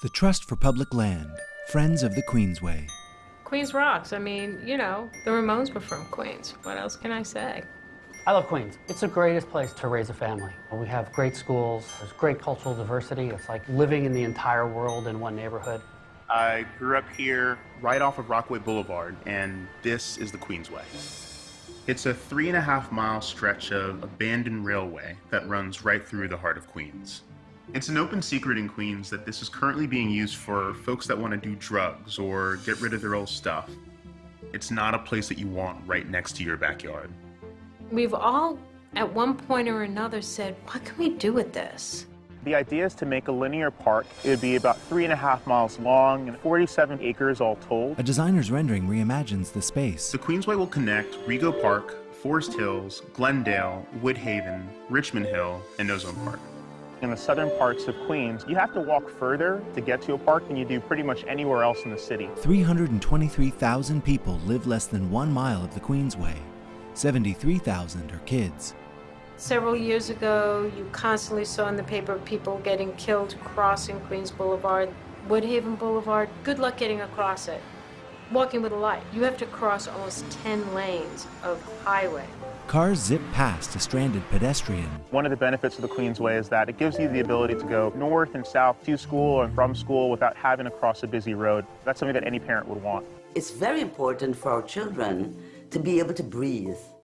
The Trust for Public Land, Friends of the Queensway. Queens rocks. I mean, you know, the Ramones were from Queens. What else can I say? I love Queens. It's the greatest place to raise a family. We have great schools, there's great cultural diversity. It's like living in the entire world in one neighborhood. I grew up here right off of Rockaway Boulevard, and this is the Queensway. It's a three and a half mile stretch of abandoned railway that runs right through the heart of Queens. It's an open secret in Queens that this is currently being used for folks that want to do drugs or get rid of their old stuff. It's not a place that you want right next to your backyard. We've all, at one point or another, said, what can we do with this? The idea is to make a linear park. It would be about three and a half miles long and 47 acres all told. A designer's rendering reimagines the space. The Queensway will connect Rego Park, Forest Hills, Glendale, Woodhaven, Richmond Hill, and Ozone Park. In the southern parts of Queens, you have to walk further to get to a park than you do pretty much anywhere else in the city. 323,000 people live less than one mile of the Queensway. 73,000 are kids. Several years ago, you constantly saw in the paper people getting killed crossing Queens Boulevard, Woodhaven Boulevard. Good luck getting across it. Walking with a light. You have to cross almost 10 lanes of highway. Cars zip past a stranded pedestrian. One of the benefits of the Queensway is that it gives you the ability to go north and south to school and from school without having to cross a busy road. That's something that any parent would want. It's very important for our children to be able to breathe.